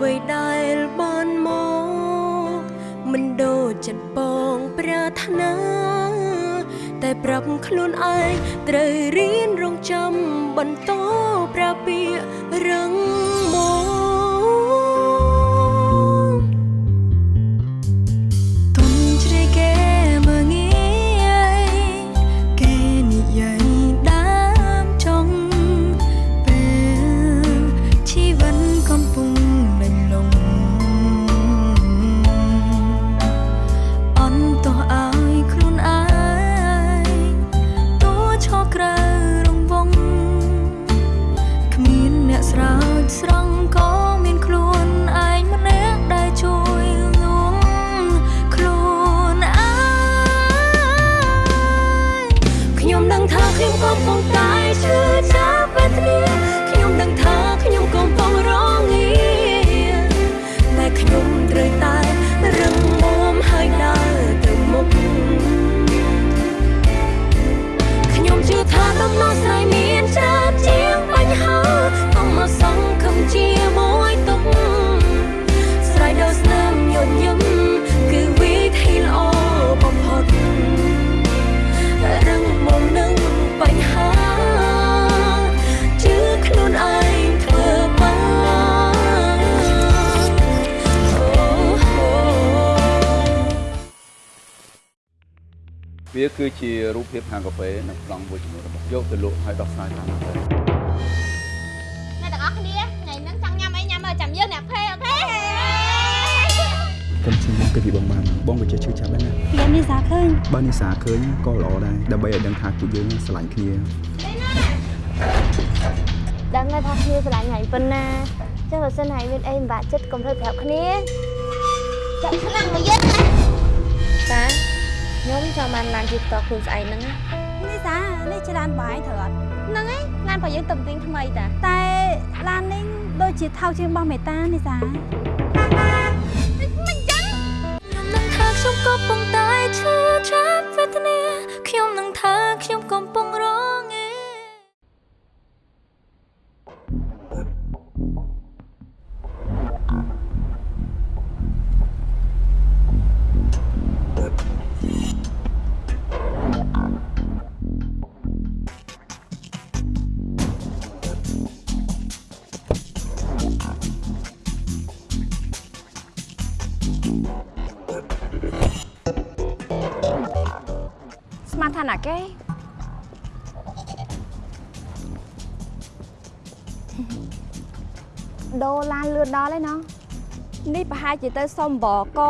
អ្វីដែលបានមកមិនដូចចិត្តបងប្រាថ្នាតែប្រាប់ខ្លួនឯងត្រូវរៀនរងចាំបន្តប្រាពារឹងមក គឺជារូបភាពហាងកាហ្វេនិងប្លង់មួយចំនួនរបស់យកទៅលក់ឲ្យដោះស្រាយតាមកាហ្វេអ្នកទាំងអស់គ្នាថ្ងៃហ្នឹងចង់ញ៉ាំអីញ៉ាំមើលចាំយើងអ្នកភេអូខេកុំឈឺមកគឺពីបងបានបងក៏ចេះឈឺចាប់ដែរណាពីនេះសាឃើញបើនិសាឃើញក៏ល្អដែរដើម្បីឲ្យដឹងថាពួកយើងស្រឡាញ់គ្នាដឹងហើយថាគ្នាស្រឡាញ់ហើយប៉ុណ្ណាចុះបើសិនហើយមានអីមិនបាក់ចិត្តកុំធ្វើប្រាប់គ្នាចាក់ខ្លាំងមកយើងណាតា ខ្ញុំចង់បានឡានជិះតខ្លួនស្អែកហ្នឹងណានេះសានេះជាឡានបាយត្រូវអត់ហ្នឹងហើយឡានរបស់យើងតំទិញថ្មីតាតែឡាននេះដូចជាថោកជាងរបស់មេតានេះសាមិនចឹងខ្ញុំនឹងថាខ្ញុំកំពុងតែឈឺចាប់វេទនាខ្ញុំនឹងថាខ្ញុំកំពុងរងឯ គេដូរឡានលឿនដល់ហើយណោះនេះប្រហែលជាទៅសុំបក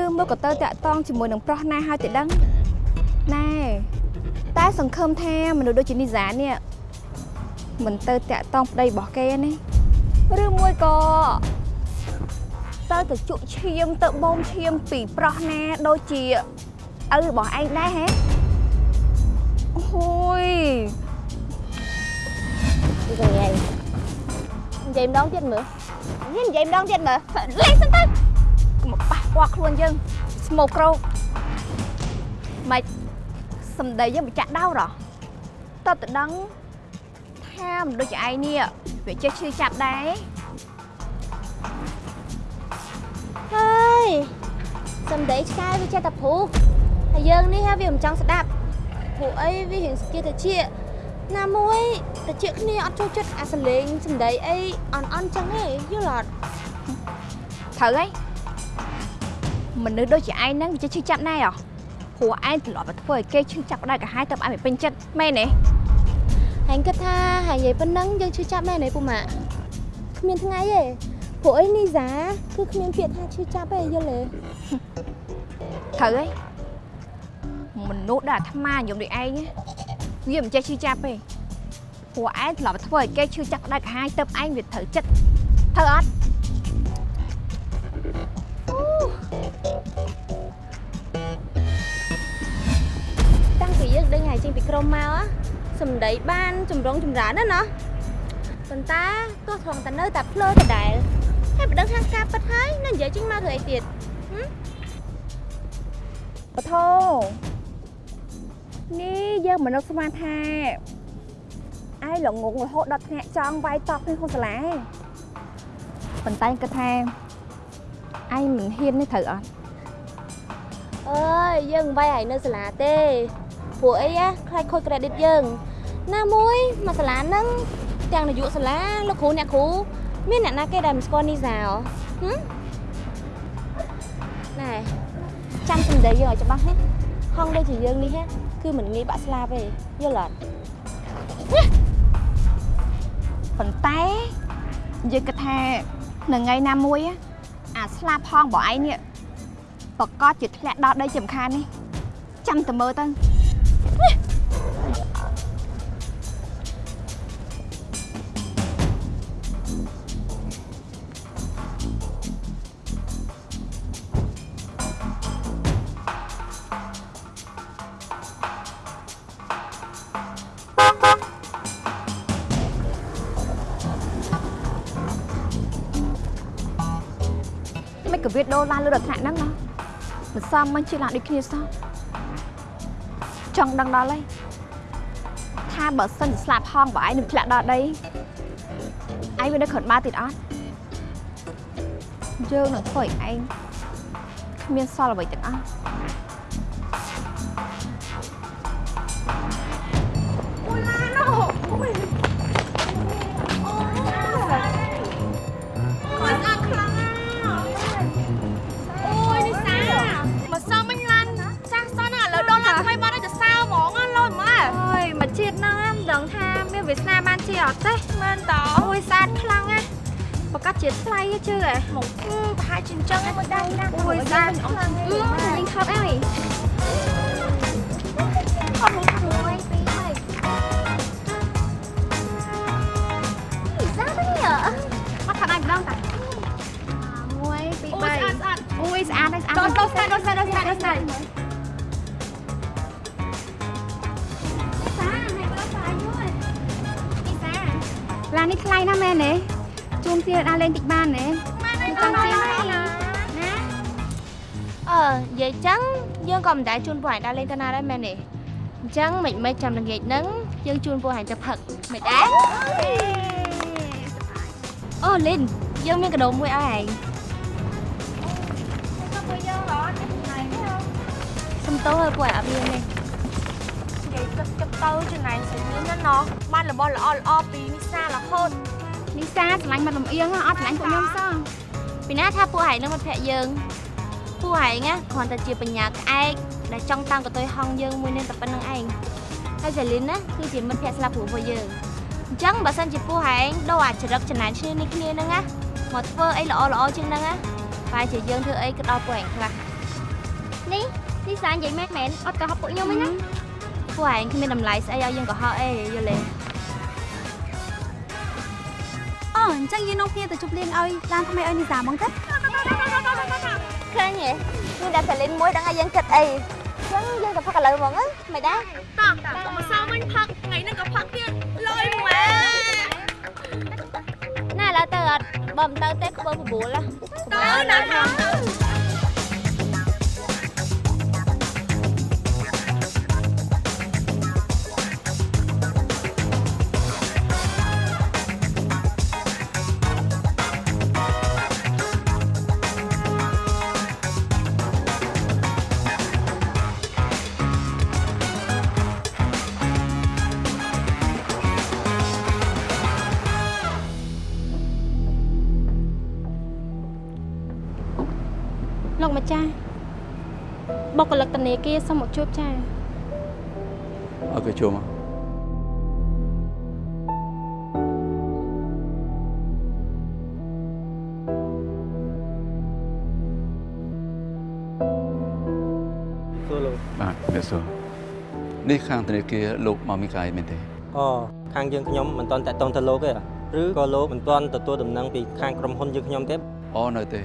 ឬមកក៏ទៅតាក់តងជាមួយនឹងប្រុសណាហើយទៅដឹងណែតែសង្ឃឹមថាមនុស្សដូចជានីសានេះមិនទៅតាក់តងប្តីរបស់គេទេឬមួយក៏ទៅទៅជក់ឈាមទៅបូមឈាមពីប្រុសណាដូចជាឪរបស់ឯងដែរហេអូយ និយាយនិយាយម្ដងទៀតមើលនិយាយម្ដងទៀតមើលលេងសិនទៅកុំមកប៉ះពាល់ខ្លួនយើងស្មោកក្រោកម៉េចសំដីយើងមិនចាក់ដោរហ៎តើតដឹងថាមិនដូចជាឯងនេះវាចេះឈឺចាប់ដែរហើយសំដីឆ្កែវាចេះតែព្រុសហើយយើងនេះហ่าវាមិនចង់ស្ដាប់ ព្រោះអីវារៀងស្គៀតិចណាមួយតិចគ្នាអត់ចូលចិត្តអាសលេងសំដីអីអន់អន់ចឹងទេយល់អត់ត្រូវហើយមនុស្សដូចជាឯងហ្នឹងវាចេះឈឺចាប់ណែហ៎ព្រោះឯងធ្លាប់តែធ្វើឲ្យគេឈឺចាប់ដែរកាហាយទៅឯងមិនពេញចិត្តមែនទេហើយគិតថាហើយនិយាយប៉ុណ្ណឹងយើងឈឺចាប់មែនទេពូម៉ាក់គ្មានថ្ងៃទេព្រោះអីនីសាគឺគ្មានពាក្យថាឈឺចាប់ទេយល់ទេត្រូវហើយ មនុស្សដែលអាត្មាញោមដូចឯងណាវាមិនចេះឈឺចាប់ទេព្រោះឯងធ្លាប់តែធ្វើឲ្យគេឈឺចាប់ដែរកាហាយទៅឯងវាត្រូវចិត្តត្រូវអត់តាំងពីយើងដេញហើយចេញពីក្រុមមក á សំដីបានចម្រុងចម្រើនណាស់ណោះប៉ុន្តែទោះត្រង់តែនៅតែភ្លើដដែលហើយមិនដឹងថាការពិតហើយនៅនិយាយចេញមកធ្វើអីទៀតបថោ នេះយើងមិននឹកស្មានថាឯងល្ងងរហូតដល់ថ្នាក់ចង់វាយតប់ក្នុងសាលាឯងប៉ុន្តែគិតថាឯងមិនហ៊ាននេះត្រូវអត់អើយយើងមិនបាយឲ្យនៅសាលាទេព្រោះអីណាខ្លាចខូច credit យើង ណាមួយមកសាលាហ្នឹងទាំងនាយកសាលាលោកគ្រូអ្នកគ្រូមានអ្នកណាគេដែលមិនស្គាល់នីសាហ៎ហឹមណែចាំសម្ដីយើងឲ្យច្បាស់ណាហងដូចជាយើងនេះណា គឺមិនងាយបាក់ស្លាប់ទេយល់អត់ប៉ុន្តែយើងគិតថានៅថ្ងៃណាមួយ á អាស្លាប់ផងបងឯងនេះប្រកាសជាធ្លាក់ដល់ដីចំខាននេះចាំតែមើលទៅ លើរដ្ឋាហ្នឹងណាមិនសមមិនជាឡើងដូចគ្នាសោះចង់ដឹងដល់ហើយថាបើសិនជាស្លាប់ហងបើឯងនឹងធ្លាក់ដល់ដីឯងវានៅក្រោមបាទៀតអត់យើងនឹងធ្វើឲ្យឯងគ្មានសល់អ្វីទាំងអស់ អត់ទេមែនតើអូយសាតខ្លាំងណាស់ប្រកាសជាតិថ្លៃទេជឿហ៎មកប្រហែលជាអញ្ចឹងហ្នឹងមិនដឹងណាអូយសាតខ្លាំងអឺយើងថប់អីខំមួយមួយពីរហើយនេះសាទៅនេះអត់ថាដៃម្ដងតា1 2 3អូយស្អាតស្អាតអូយស្អាតហើយស្អាតដល់ដល់ស្អាតដល់ស្អាតដល់ស្អាត ដល់ស្អាតឡាននេះថ្លៃណាស់មែនទេជូនទៀតដើរលេងតិចបានទេមិនចង់ជិះទេណាអឺនិយាយចឹងយើងក៏មិនដែលជូនពួកឯងដើរលេងទៅណាដែរមែនទេអញ្ចឹងមិនមិនចាំល្ងាចហ្នឹងយើងជូនពួកឯងទៅផឹកមិនដែរអូលីនយើងមានកាដូមួយឲ្យឯងសុំតោឲ្យពួកឯងអត់មានទេ និយាយទឹកទឹកទៅចំណែងស្រីមានណាណោះបានរបស់ល្អល្អពីនេះសារហូតនេះសាឆ្លាញ់មាត់លំអៀងអត់ឆ្លាញ់ពួកខ្ញុំសោះពីណាថាពួកឯងនឹងមិត្តភក្តិយើងពួកឯងណាគ្រាន់តែជាបញ្ញាក្អែកដែលចង់តាំងកតុយហងយើងមួយនឹងតែប៉ុណ្្នឹងឯងហើយសាលីនណាគឺជាមិត្តភក្តិស្លាប់ព្រោះពួកយើងអញ្ចឹងបើសិនជាពួកឯងដូរអាចរិតចំណែនឈ្នានេះគ្នាហ្នឹងណាមកធ្វើអីល្អល្អជាងហ្នឹងណាបែរជាយើងធ្វើអីក៏ដល់ពួកឯងខ្លះនេះនេះសានិយាយមែនមែនអត់ក៏ហប់ពួកខ្ញុំឯណា ពួកឯងគ្មានតម្លៃស្អីឲ្យយើងកុហកអីយល់ទេអូអញ្ចឹងយើងនាំគ្នាទៅជប់លៀងឲ្យឡានថ្មីឲ្យនីសាហ្មងទៅឃើញទេមានតែសាលីនមួយដឹងឲ្យយើងគិតអីអញ្ចឹងយើងទៅផឹកឥឡូវហ្មងណាមិនដែរតោះមកសៅមិញផឹកថ្ងៃហ្នឹងក៏ផឹកទៀតលយម៉ែណាឥឡូវទៅអត់បើមិនទៅទេខ្ពើ9ហ៎ទៅណាទៅ នាគារសូមមកជួបចាឲ្យគេចូលមកសួរលោកបាទអ្នកសួរនេះខាងធនាគារលោកមកមីកាយមែនទេអូខាងយើងខ្ញុំមិនទាន់តាក់ទងទៅលោកទេឬក៏លោកមិនទាន់ទទួលដំណឹងពីខាងក្រុមហ៊ុនយើងខ្ញុំទេអូនៅទេ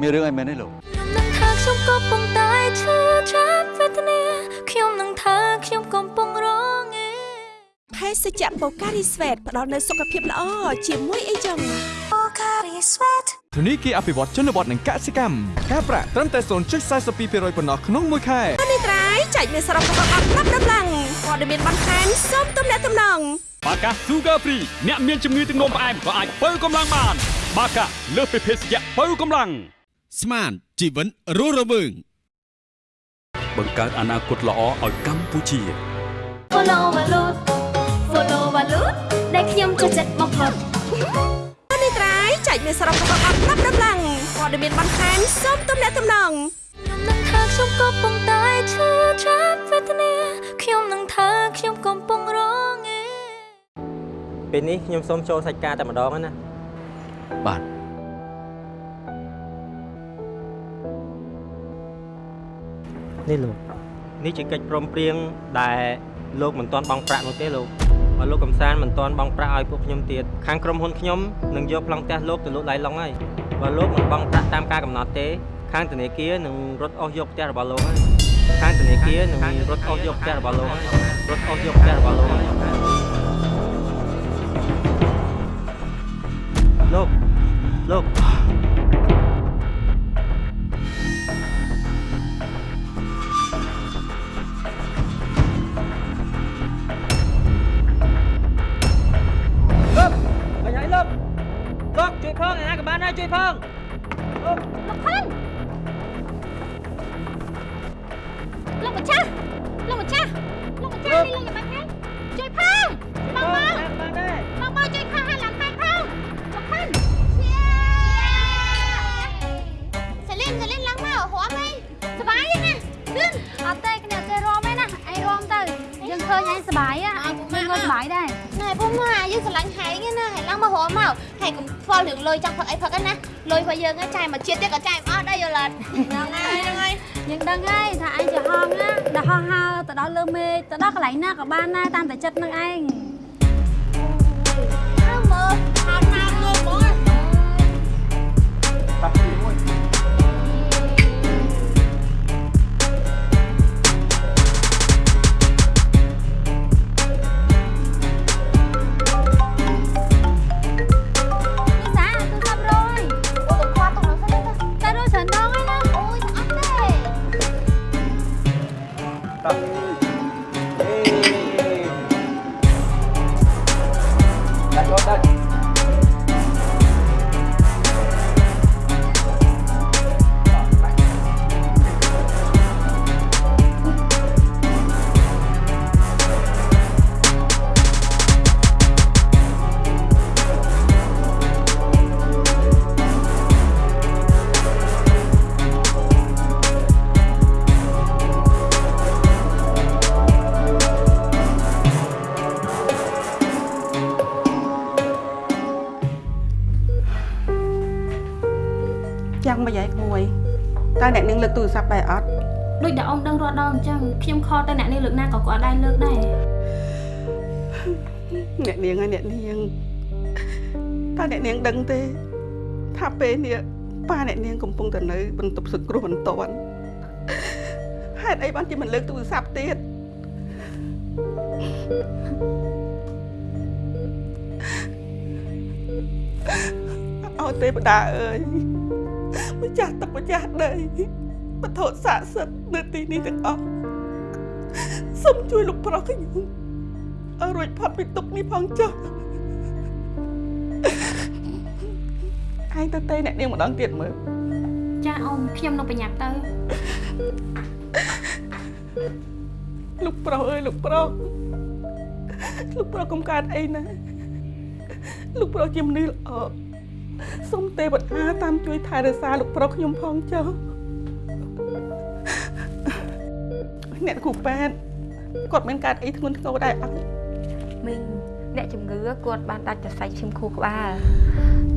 មានរឿងអីមែនទេលោកខ្ញុំនឹង ថាខ្ញុំកំពុងតែឈឺចាប់វេទនាខ្ញុំនឹងថាខ្ញុំកំពុងរងឯភេសជ្ជៈបូការីស្វេតផ្ដល់នូវសុខភាពល្អជាមួយអីចឹង Pocari Sweat ធនីគារអភិវឌ្ឍជនបទនិងកសិកម្មការប្រាក់ត្រឹមតែ0.42%ប៉ុណ្ណោះក្នុងមួយខែនេះត្រៃចែកមានសរុបរបស់អត់ប្រាប់ដំឡើងព័ត៌មានបន្ថែមសូមទំនាក់ទំនងបាកា Sugar Free អ្នកមានជំងឺទឹកនោមផ្អែមក៏អាចបើកម្លាំងបានបាកាលើសពីភេសជ្ជៈបើកម្លាំងស្មាន ជីវិនរស់រវើងបង្កើតអនាគតល្អឲ្យកម្ពុជា Follow Valut Follow Valut ដែលខ្ញុំចូលចិត្តបំផុតនេះត្រៃចែកមានសរុបរបស់អត់ប្រាប់ដំឡើងព័ត៌មានបន្ថែមសូមទំនាក់ទំនងខ្ញុំនឹងថាខ្ញុំកំពុងតែឈឺចាប់វេទនាខ្ញុំនឹងថាខ្ញុំកំពុងរងឯពេលនេះខ្ញុំសូមចូលសាច់ការតែម្ដងណាបាទ នេះលោកនេះជាកិច្ចព្រមព្រៀងដែលលោកមិនទាន់បង់ប្រាក់នោះទេលោកបើលោកកំសាន្តមិនទាន់បង់ប្រាក់ឲ្យពួកខ្ញុំទៀតខាងក្រុមហ៊ុនខ្ញុំនឹងយកប្លង់ផ្ទះលោកទៅលក់ឡៃឡុងហើយបើលោកមិនបង់ប្រាក់តាមការកំណត់ទេ ខាងធនាគារនឹងរត់អស់យកផ្ទះរបស់លោកហើយខាងធនាគារនឹងរត់អស់យកផ្ទះរបស់លោកហើយរត់អស់យកផ្ទះរបស់លោកហើយ ខ្ញុំខលទៅអ្នកនេះលើកណាក៏គាត់ដែរលើកដែរអ្នកនាងហើយអ្នកនាងតើអ្នកនាងដឹងទេ ថាពេលនេះប៉ាអ្នកនាងកំពុងតែនៅបន្ទប់សង្គ្រោះបន្ទាន់ហេតុអីបានជាមិនលើកទូរស័ព្ទទៀតអត់ទេបដាអើយម្ចាស់ទឹកម្ចាស់ដីបទស័ក្តិសិទ្ធិនៅទីនេះទាំងអស់ សូមជួយលោកប្រុសខ្ញុំឲ្យរួចផុតពីទុក្ខនេះផងចុះឯងទៅទេអ្នកនាងម្ដងទៀតមើលចាអ៊ំខ្ញុំនៅប្រញាប់ទៅលោកប្រុសអើយលោកប្រុសលោកប្រុសកុំកើតអីណាលោកប្រុសជាមនុស្សល្អសូមទេវតាតាមជួយថែរក្សាលោកប្រុសខ្ញុំផងចុះអ្នកគ្រូប៉ែត គាត់មានកើតអីធ្ងន់ធ្ងរដែរអត់មីងអ្នកជំងឺគាត់បានដាច់សរសៃឈាមខួរក្បាល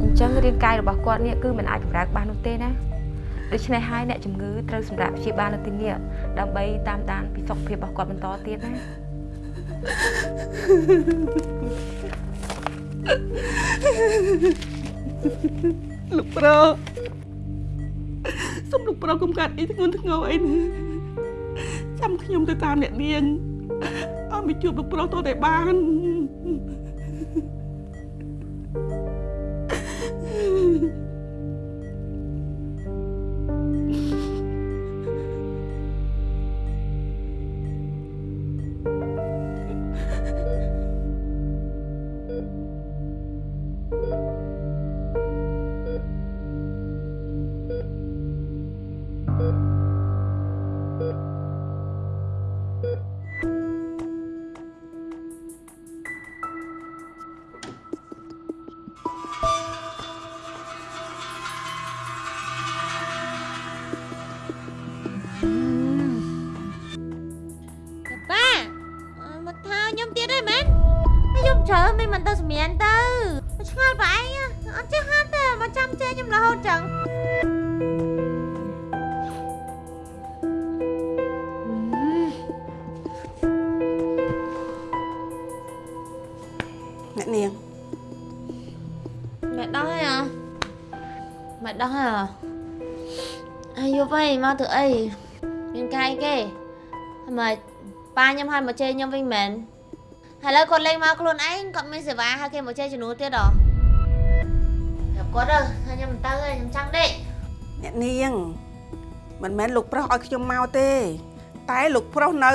អញ្ចឹងរាងកាយរបស់គាត់នេះគឺមិនអាចកម្រើកបាននោះទេណាដូច្នេះហើយអ្នកជំងឺត្រូវសម្រាប់ព្យាបាលនៅទីនេះដើម្បីតាមដានពីសុខភាពរបស់គាត់បន្តទៀតណាលោកប្រុសសូមលោកប្រុសកុំកើតអីធ្ងន់ធ្ងរអីណាចាំខ្ញុំទៅតាមអ្នកនាង ឲ្យមកជួបលោកប្រុសតតែបាន mẹ đói à mẹ đói à ai vô vây mau thử ấy miền cay kê mà ba nhâm hai mà chơi nhâm vinh mến hay là con lên mau luôn anh còn mình sẽ vá hai kia mà chơi cho nó tiết đó gặp có đâu hai nhâm ta ơi nhâm trăng đi អ្នកនាងមិនមែនលោកប្រុសឲ្យខ្ញុំមកទេ តែលោកប្រុសនៅ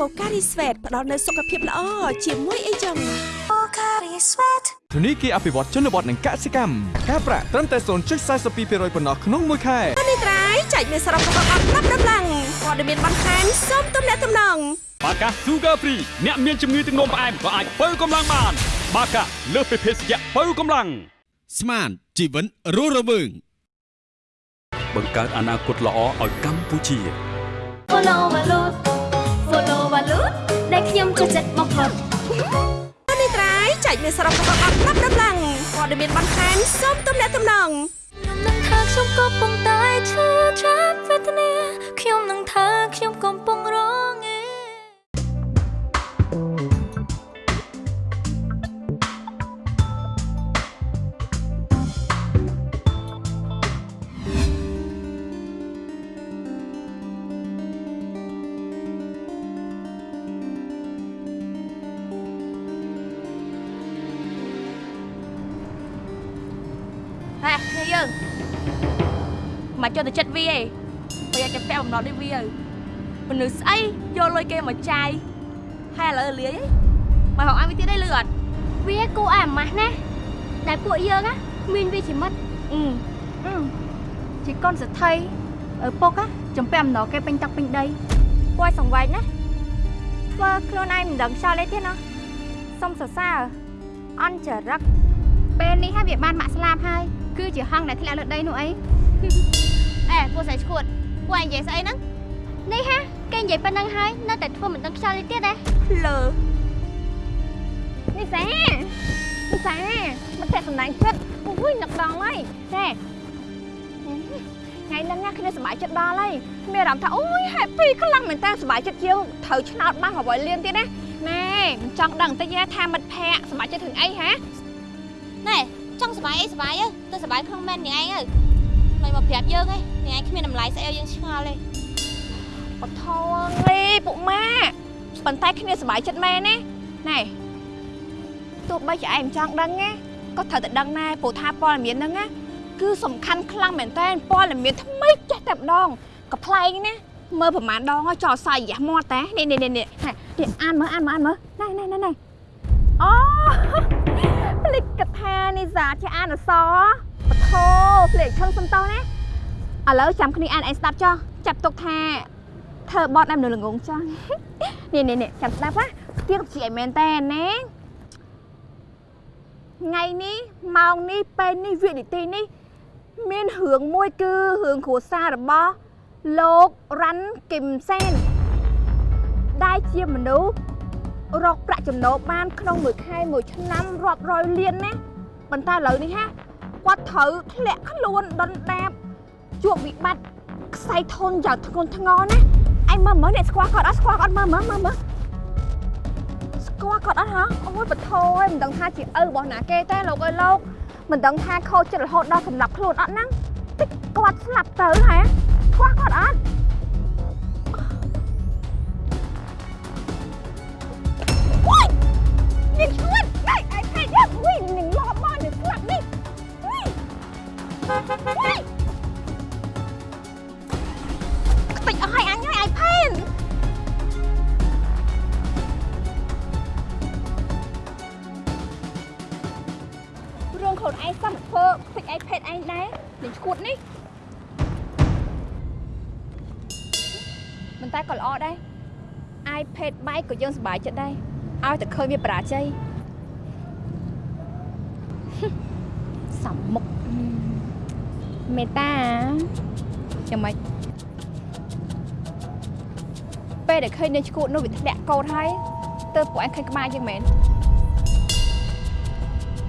បូការីស្វេតផ្ដល់នូវសុខភាពល្អជាមួយអីចឹងធនីគារអភិវឌ្ឍជនបទនិងកសិកម្មការប្រាក់ត្រឹមតែ0.42%ប៉ុណ្ណោះក្នុងមួយខែនេះត្រៃចែកមានសរុបរបស់អត់ប្រាប់ដំឡើងព័ត៌មានបន្ថែមសូមទំនាក់ទំនងបាកា Sugar Free អ្នកមានជំងឺទឹកនោមផ្អែមក៏អាចបើកម្លាំងបាន បាកាលើសពីភេសជ្ជៈបើកម្លាំងស្មានជីវិតរស់រវើងបង្កើតអនាគតល្អឲ្យកម្ពុជា Follow Valut Follow Valut ដែលខ្ញុំចូលចិត្តបំផុតនេះត្រៃចែកមានសរុបរបស់អត់ប្រាប់ដំឡើងព័ត៌មានបន្ថែមសូមទំនាក់ទំនងខ្ញុំនឹងថាខ្ញុំកំពុងតែឈឺចាប់វេទនាខ្ញុំនឹងថាខ្ញុំកំ ចូលទៅចិត្តវាឯងប្រយ័ត្នតែពាក់បំណត់នេះវាមនុស្សស្អីយកលុយគេមកចាយហើយឥឡូវលាយឯងមកហៅឲ្យវាទៀតឯងលឺអត់វាគួរឲ្យអាម៉ាស់ណាដែលពួកយើងណាមានវាជាមិត្តអឺអឺជាកូនសទ្ធិឪពុកណាចំពាក់អំណរគេពេញទឹកពេញដីគួរឲ្យសង្វេគណាធ្វើខ្លួនឯងមិនដឹងខ្យល់អីទេណាសុំសរសើរអន់ចរិតពេលនេះហើយវាបានម៉ាក់ស្លាប់ហើយគឺជាហង្សដែលធ្លាក់លើដីនោះអីអេ ពួកស្រីឈួតពួកឯងនិយាយស្អីហ្នឹងនេះហាគេនិយាយប៉ុណ្្នឹងហើយនៅតែធ្វើមិនដឹងខ្យល់អីទៀតទេលើនេះសានេះសាមកតែសំណាញ់ចិត្តអូយនឹកដល់ហើយតែថ្ងៃហ្នឹងណាគ្នាសប្បាយចិត្តដល់ហើយមានអារម្មណ៍ថាអូយ happy ខ្លាំងមែនតើសប្បាយចិត្តយើងត្រូវឆ្នោតបាន8លានទៀតណាណែមិនចង់ដឹងតិចទេថាមិត្តភ័ក្តិសប្បាយចិត្តរឿងអីហ៎ណែចង់សុបាយអីសុបាយទៅសុបាយក្នុងមែននាងឯងទៅមិនមកប្រាប់យើងឯង នាងឯងគ្មានតម្លៃស្អីឲ្យយើងឆ្ងល់ទេបថនេះពុកម៉ាប៉ុន្តែគ្នាសប្បាយចិត្តមែនណាណែទោះបីជាឯងមិនចង់ដឹងណាក៏ត្រូវតែដឹងដែរព្រោះថាព័ត៌មានហ្នឹងណាគឺសំខាន់ខ្លាំងមែនតើព័ត៌មានថ្មីចេះតែម្ដងក៏ប្លែកណាមើលប្រហែលដងហើយចោលសាយរះមាត់តែនេះនេះនេះនេះនេះអានមើលអានមើលអានមើលណែណែណែណែអូភ្លេចកថានេះសាជាអានអសបថោភ្លេចខឹងសំតោណា ឥឡូវចាំគ្នាអានឯងស្ដាប់ចុះចាប់ទុកថាធ្វើបត់ឯមនៅល្ងងចុះនេះនេះនេះចាំស្ដាប់ណាទៀងជាឲ្យមែនតើណាថ្ងៃនេះម៉ោងនេះពេលនេះវិនាទីនេះ មានរឿងមួយគឺរឿងគ្រួសាររបស់លោករ៉ាន់គឹមសែនដែលជាមនុស្សរកប្រាក់ចំណូលបាន ក្នុងមួយខែមួយឆ្នាំរាប់រយលានណាប៉ុន្តែឥឡូវនេះហាគាត់ត្រូវធ្លាក់ខ្លួនដុនដាប ជួបវិបត្តិខ្សែធនយ៉ាងធ្ងន់ធ្ងរណាឯងមើលមើលអ្នកស្គាល់គាត់អត់ស្គាល់គាត់មើលមើលមើលមើលស្គាល់គាត់អត់ហ៎អូយបថយមិនដឹងថាជាឪរបស់ណាគេទេលោកអើយលោកមិនដឹងថាខូចចិត្តរហូតដល់សម្លាប់ខ្លួនអត់ហ្នឹងតិចគាត់ស្លាប់ទៅហ៎ស្គាល់គាត់អត់អូយនាងឈួនដៃឯផេតយកអូយនាងលបមកនាងស្លាប់នេះអូយ ធ្វើខ្ទេចឯផេតឯងដែរនាងឈួតនេះមិនតែក៏ល្អដែរ iPad បែកក៏យើងសប្បាយចិត្តដែរឲ្យតែឃើញវាបរាជ័យសំមុខមេតាយ៉ាងម៉េចពេលដែលឃើញនៅឈួតនោះវាធ្លាក់កោតហើយទៅពួកឯងឃើញក្បាលយ៉ាងមែន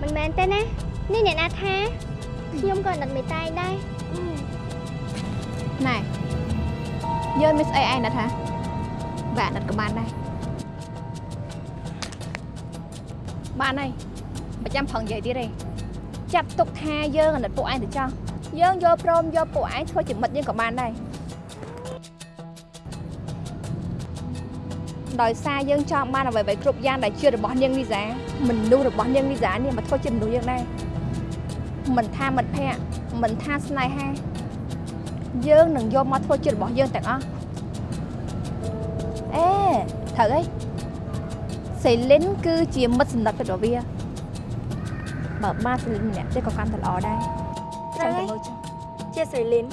មិនមែនទេណានេះអ្នកណាថា ខ្ញុំក៏នឹកមេតាយដែរណែយើងមានស្អីឯងណាថាវាអាណិតក៏បានដែរបានហើយមិនចាំប្រឹងនិយាយទៀតទេចាប់ទុកថាយើងអាណិតពួកឯងទៅចោះយើងយកព្រមយកពួកឯងធ្វើជាមិត្តយើងក៏បានដែរដោយសារយើងចង់បានអ្វីៗគ្រប់យ៉ាងដែលជារបស់នាងលីសាមនុស្សរបស់នាងលីសានេះមកធ្វើជាមនុស្សយើងដែរ មិនថាមិត្តភក្តិមិនថាស្នេហាយើងនឹងយកមកធ្វើជារបស់យើងទាំងអស់អេត្រូវហើយសេលីនគឺជាមិត្តសម្រាប់របស់វាបើបានសេលីនម្នាក់ទេក៏កាន់តែល្អដែរចាំតែមើលចុះជាសេលីន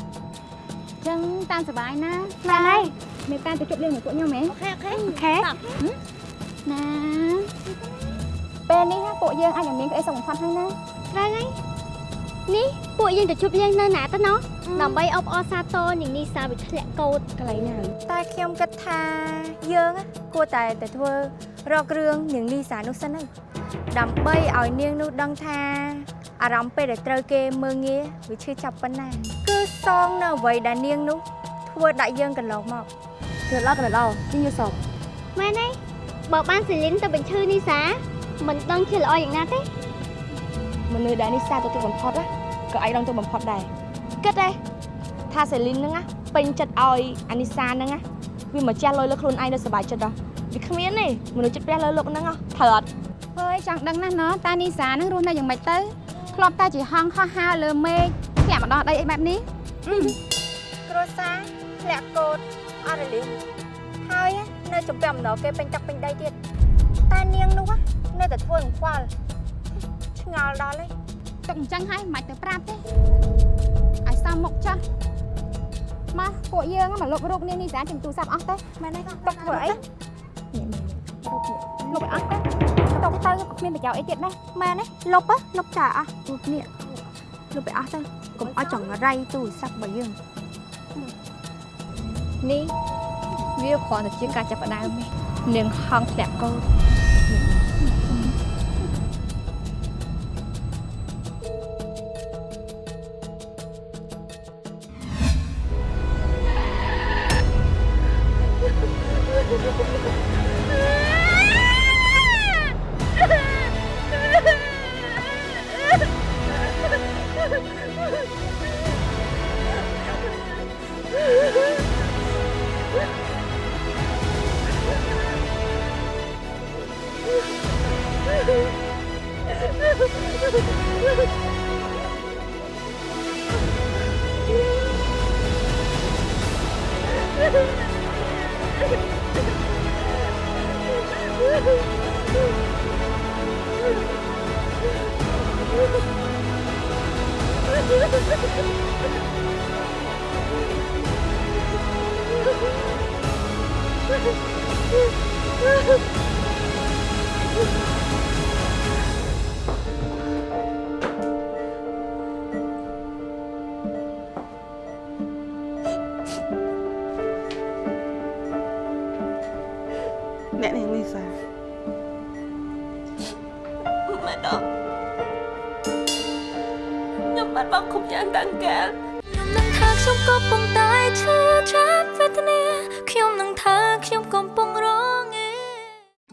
ចឹងតាមសុបាយណាបានហើយមេតាទៅជប់លេងមួយពួកខ្ញុំហ៎អូខេអូខេអូខេណាពេលនេះណាពួកយើងអាចនឹងមានក្អីសុខបំផុតហើយណាត្រូវហើយ នេះពួកយើងទៅជប់លេងនៅណាទៅណោះដើម្បីអបអរសាទរនាងនីសាវិធ្លាក់កោតកន្លែងណាតែខ្ញុំគិតថាយើងណាគួរតែទៅធ្វើរករឿងនាងលីសានោះសិនទៅដើម្បីឲ្យនាងនោះដឹងថាអារម្មណ៍ពេលដែលត្រូវគេមើងងាយវាឈឺចាប់ប៉ុណ្ណាគឺសងនៅអ្វីដែលនាងនោះធ្វើដាក់យើងកន្លងមកគឺឡោះកន្លងជាយល់សពមែនទេបើបានសេលីនទៅបញ្ឈឺនីសាមិនដឹងជាល្អយ៉ាងណាទេ មនុស្សដែលនេះសាទៅទឹកបំផុតណាក៏ឯងដឹងទៅបំផុតដែរគិតទេថាសេលីនហ្នឹងណាពេញចិត្តឲ្យអានីសាហ្នឹងណាវាមកចាស់លុយលើខ្លួនឯងនៅសុបាយចិត្តដល់វាគ្មានទេមនុស្សចិត្តព្រះលើលោកហ្នឹងត្រូវអត់ហើយចង់ដឹងណាស់ណោះតានីសានឹងរស់នៅយ៉ាងម៉េចទៅធ្លាប់តែជាហងខុសហើរលើមេឃធ្លាក់មកដល់ដីអីបែបនេះគ្រួសារធ្លាក់កូនអត់រលីងហើយនៅចំពាំម្ដងគេពេញទឹកពេញដីទៀតតែនាងនោះនៅតែធ្វើនឹងខ្វល់ ឆ្ងល់ដល់ហើយទុកអញ្ចឹងហើយមិនបាច់ទៅប្រាប់ទេឲ្យសមមុខចាស់មកពួកយើងមកលុបរូបនាងនេះសាជំទូរស័ព្ទអស់ទៅមែនទេទុកធ្វើអីលុបឲ្យអស់ទៅទុកទៅគ្មានប្រយោជន៍អីទៀតណាមែនទេលុបលុបចាអស់រូបនេះលុបឲ្យអស់ទៅកុំឲ្យចង្រៃទូរស័ព្ទរបស់យើងនេះវាគ្រាន់តែជាការចាប់ផ្ដើមទេនាងហងធ្លាក់កូន ខ្ញុំបានបងគ្រប់យ៉ាងតាំងកាលខ្ញុំនឹងថាខ្ញុំក៏ប៉ុន្តែឈឺចាប់វេទនាខ្ញុំនឹងថាខ្ញុំកំពុងរងឯ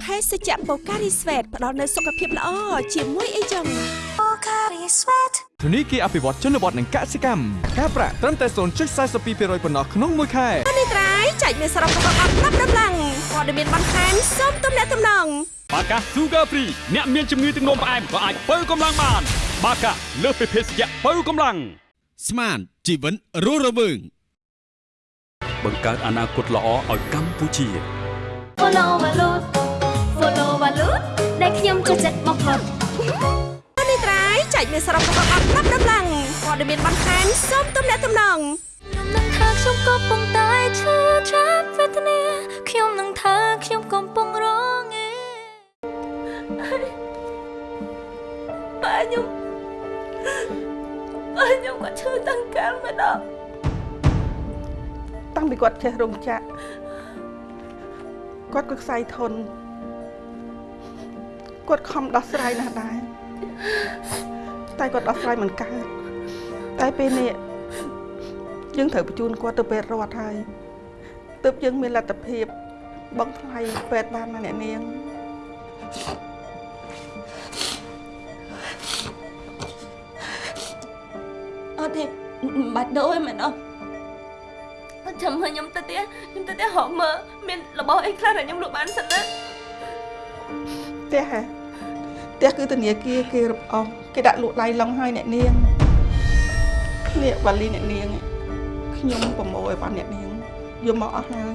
ភេសជ្ជៈបូការីស្វេតផ្ដល់នូវសុខភាពល្អជាមួយអីចឹង Pocari Sweat ធនីគារអភិវឌ្ឍជនបទនិងកសិកម្មការប្រាក់ត្រឹមតែ0.42%ប៉ុណ្ណោះក្នុងមួយខែនេះត្រៃចែកមានសរុបរបស់អត់ប្រាប់ដំឡើងព័ត៌មានបន្ថែមសូមទំនាក់ទំនងបាកា Sugar Free អ្នកមានជំងឺទឹកនោមផ្អែមក៏អាចបើកម្លាំងបាន បាកាលើសពីភេសជ្ជៈបើកម្លាំងស្មានជីវិតរស់រវើងបង្កើតអនាគតល្អឲ្យកម្ពុជា Follow Valut Follow Valut ដែលខ្ញុំចូលចិត្តបំផុតនេះត្រៃចែកមានសរុបរបស់អត់ប្រាប់ដំឡើងព័ត៌មានបន្ថែមសូមទំនាក់ទំនងខ្ញុំនឹងថាខ្ញុំក៏ប៉ុន្តែឈឺចាប់វេទនាខ្ញុំនឹងថាខ្ញុំកំពុងរងឯប៉ាខ្ញុំ ប៉ាខ្ញុំក៏ឈឺតាំងកាលម្ដងតាំងពីគាត់ចេះរោងចក្រគាត់ក៏ខ្សែធនគាត់ខំដោះស្រាយណាស់ដែរតែគាត់ដោះស្រាយមិនកើតតែពេលនេះយើងត្រូវបញ្ជូនគាត់ទៅពេទ្យរដ្ឋហើយទើបយើងមានលទ្ធភាពបង់ថ្លៃពេទ្យបានណាអ្នកនាងអ បាច់ដូរឯមែនអត់អត់ចាំមើលខ្ញុំទៅទៀតខ្ញុំទៅទៀតហកមើលមានរបស់អីខ្លះដែលខ្ញុំលក់បានសិនណាផ្ទះហ៎ផ្ទះគឺធនាគារគេរឹបអូសគេដាក់លក់ដៃឡុងឲ្យអ្នកនាងនេះវ៉ាលីអ្នកនាងខ្ញុំប្រមូលឲ្យបានអ្នកនាងយកមកអស់ហើយ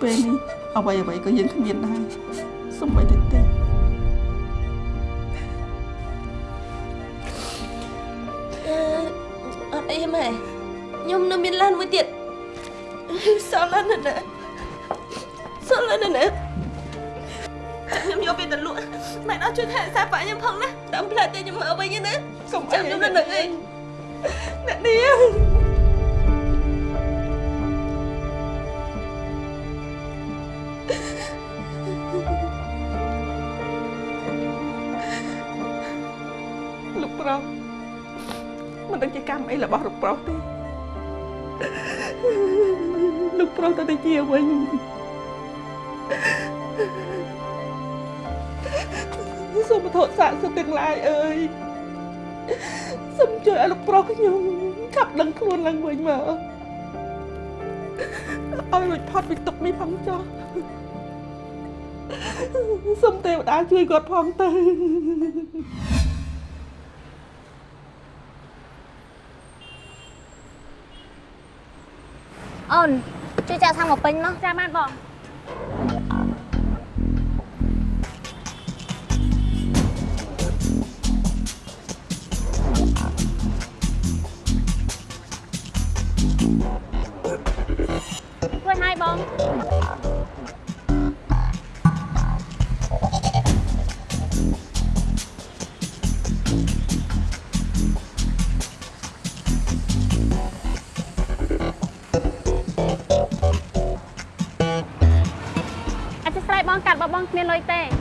ពេលនេះអ្វីអ្វីក៏យើងគ្មានដែរសំបីតែទេ អត់អីម៉ែខ្ញុំនៅមានឡានមួយទៀតសល់ឡានណាសល់ឡានណាខ្ញុំយកពេលទៅលក់ម៉ែអត់ជួយថែរក្សាប៉ាខ្ញុំផងណាតាមផ្លែតែខ្ញុំមកវិញណាកុំចាំខ្ញុំនៅនឹងឯងអ្នកនាង អីរបស់លោកប្រុសទេលោកប្រុសទៅតែជាវិញសូមទោសសាកសុខទាំងឡាយអើយសូមជួយឲ្យលោកប្រុសខ្ញុំខាប់ដឹងខ្លួនឡើងវិញមកឲ្យរួចផុតពីទុកនេះផងចុះសូមទេវតាជួយគាត់ផងទៅ អូនជួយចាក់សាំងមកពេញមកចាបានបងជួយឲ្យបង មានលុយទេ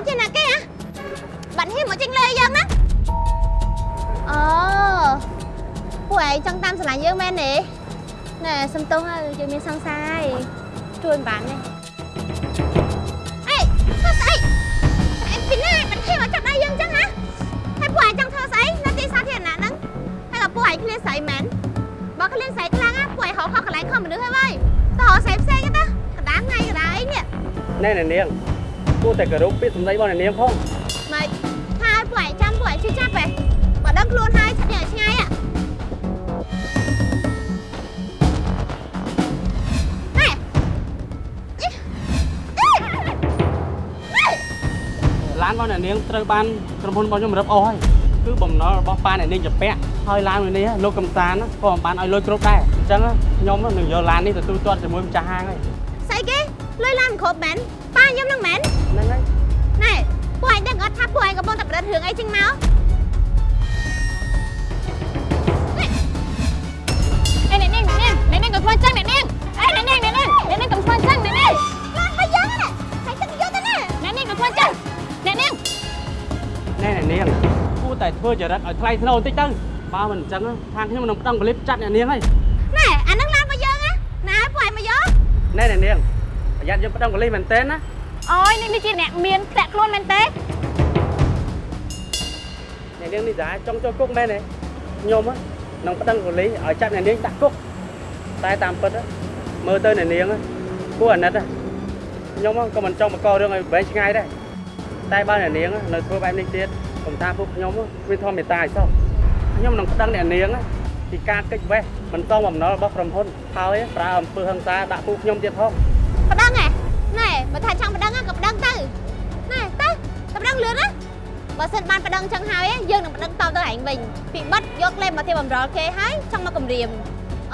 នចេញណាគេហ៎បាត់ហ៊ានមកចេញលើយើងណាអូពួកឯងចង់តាមស្រឡាញ់យើងមែនទេណែសំទោសហើយយើងមានសង្សារហើយជួយមិនបានទេអេធ្វើស្អីអេពីណាមិនហ៊ានមកចាប់ដៃយើងចឹងហ៎ហើយពួកឯងចង់ធ្វើស្អីនៅទីសាធារណៈហ្នឹងហើយក៏ពួកឯងឃ្លានស្រីមែនបើឃ្លានស្រីខ្លាំងណាពួកឯងរកខុសកន្លែងខុសមនុស្សហើយវ៉ៃតោះរកស្រីផ្សេងទេកណ្ដាលថ្ងៃកណ្ដាលអីនេះណែនាង គួរតែគោរពពាក្យសម្ដីរបស់អ្នកនាងផងម៉េចថាឲ្យពួកឯងចាំពួកឯងជួយចាប់ហ៎បើដឹងខ្លួនហើយឆ្ងាយឆ្ងាយហ៎ឡានរបស់អ្នកនាងត្រូវបានក្រុមហ៊ុនរបស់ខ្ញុំរឹបអូសហើយគឺបំណុលរបស់ប៉ាអ្នកនាងជាពាក់ហើយឡានមួយនេះលោកកំសានក៏មិនបានឲ្យលុយគ្រប់ដែរអញ្ចឹងខ្ញុំនឹងយកឡាននេះទៅទូទាត់ជាមួយម្ចាស់ហាងហើយស្អីគេលុយឡានមិនគ្រប់មែនប៉ាខ្ញុំនឹងមែន ហ្នឹងហើយណែពួកឯងដឹងអត់ថាពួកឯងកំពុងតែប្រឌិតរឿងអីចេញមកអេអ្នកនាងអ្នកនាងអ្នកនាងកុំធ្វើអញ្ចឹងអ្នកនាងអេអ្នកនាងអ្នកនាងអ្នកនាងកុំធ្វើអញ្ចឹងអ្នកនាងឡានរបស់យើងហ្នឹងហើយទឹកយកទៅណាអ្នកនាងកុំធ្វើអញ្ចឹងអ្នកនាងណែអ្នកនាងគួរតែធ្វើចរិតឲ្យថ្លៃថ្នូរបន្តិចទៅបើមិនអញ្ចឹងខាងខ្ញុំនឹងប្តឹងប៉ូលីសចាត់អ្នកនាងហើយណែអាហ្នឹងឡានរបស់យើងណាណាឲ្យពួកឯងមកយកណែអ្នកនាងប្រយ័ត្នយើងប្តឹងប៉ូលីសមែនតើណា អូយនេះនេះជាអ្នកមានធ្លាក់ខ្លួនមែនទេអ្នកនាងនេះដែរចង់ចូលគុកមែនទេខ្ញុំនឹងប្តឹងប៉ូលីសឲ្យចាប់អ្នកនាងដាក់គុកតែតាមពិតមើលទៅអ្នកនាងគួរអាណិតខ្ញុំក៏មិនចង់បង្ករឿងឲ្យវែងឆ្ងាយដែរតែបើអ្នកនាងនៅធ្វើបែបនេះទៀតខ្ញុំថាពួកខ្ញុំវាធម្មតាឲ្យសោះខ្ញុំនឹងប្តឹងអ្នកនាងពីការកិច្ចវេះមិនសមបំណុលរបស់ក្រុមហ៊ុនហើយប្រើអំពើហិង្សាដាក់ពួកខ្ញុំទៀតផងប្តឹងហ៎ណែ បើថាចង់ប្តឹងក៏ប្តឹងទៅណែទៅទៅប្តឹងលឿនណាបើសិនបានប្តឹងចឹងហើយយើងនឹងប្តឹងតបទៅឯងវិញពីបិទយកលេបមកធ្វើបំរុលគេហើយចង់មកគម្រាម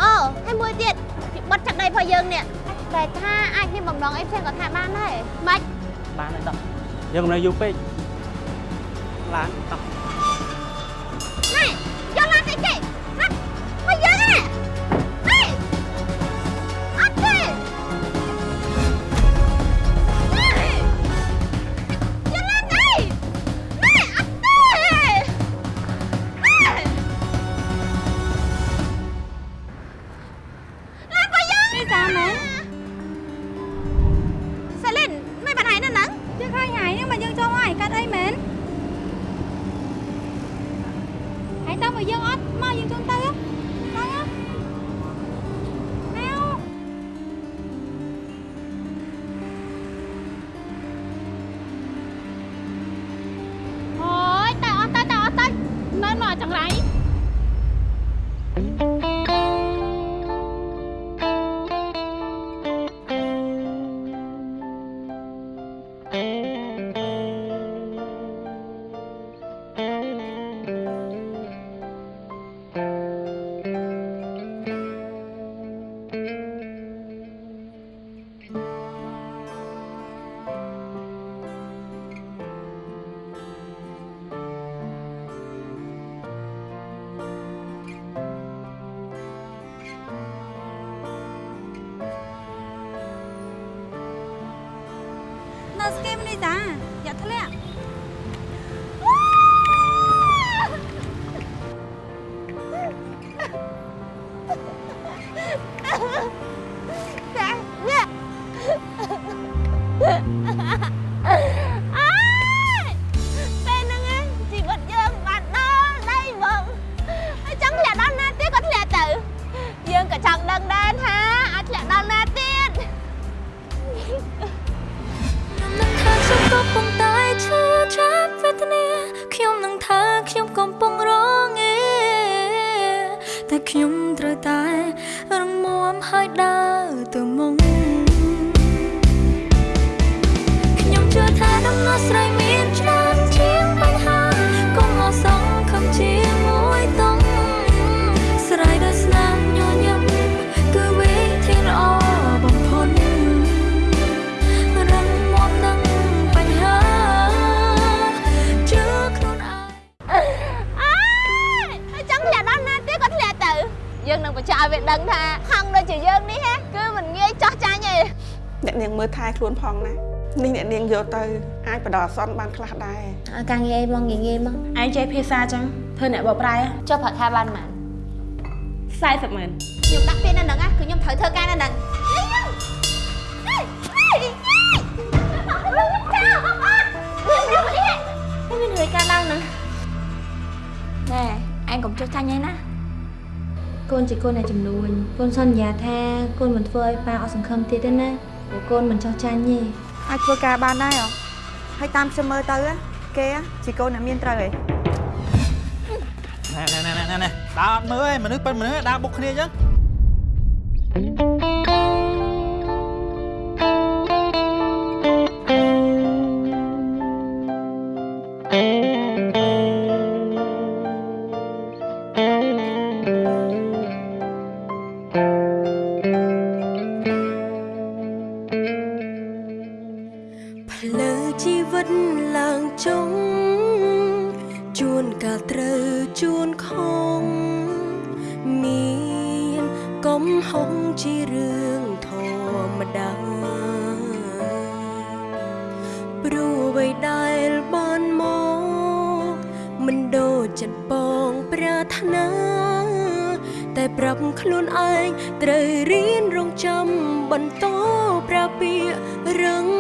អូហើយមួយទៀតពីបិទចាក់ដីរបស់យើងនេះតែថាអាចមានបំណងអីផ្សេងក៏ថាបានដែរម៉េចបានហើយដល់យើងមិននៅយូរពេកឡានតោះ ស្គីមនេះតាយ៉ាធ្លាក់ យើងនឹងបញ្ជាក់ឲ្យវាដឹងថាខំដូចជាយើងនេះហ៎គឺមិនងាយចោះចាញ់ទេអ្នកនាងមើលថែខ្លួនផងណានេះអ្នកនាងយកទៅអាចបដិអសន្នបានខ្លះដែរអាការងារអីបងងាយងាយមកឯងចេះភាសាចឹងធ្វើអ្នកបកប្រែចុះប្រាក់ខែបានប៉ុន្មាន40ម៉ឺនខ្ញុំដាក់ពាក្យនៅហ្នឹងណាគឺខ្ញុំត្រូវធ្វើការនៅហ្នឹងមានរឿងការឡើងហ្នឹងណែឯងកុំចុះចាញ់ឯណា កូនជាកូនអ្នកចំនួនកូនសន្យាថាកូនមិនធ្វើឲ្យប៉ាអត់សង្ឃឹមទៀតទេណាព្រោះកូនមិនចោះចាញ់ទេអាចធ្វើការបានដែរហ៎ហើយតាមខ្ញុំមើលទៅគេជាកូនអ្នកមានត្រូវឯងណែណែណែណែណែដើរអត់មើលឯងមនុស្សប៉ិនមនុស្សដើរបុកគ្នាអញ្ចឹង ជួនកាលត្រូវជួនខំមានកំហុសជារឿងធម្មតាព្រោះអ្វីដែលបានមកមិនដូចចិត្តបងប្រាថ្នាតែប្រាប់ខ្លួនឯងត្រូវរៀនរងចាំបន្តប្រាពាករឹង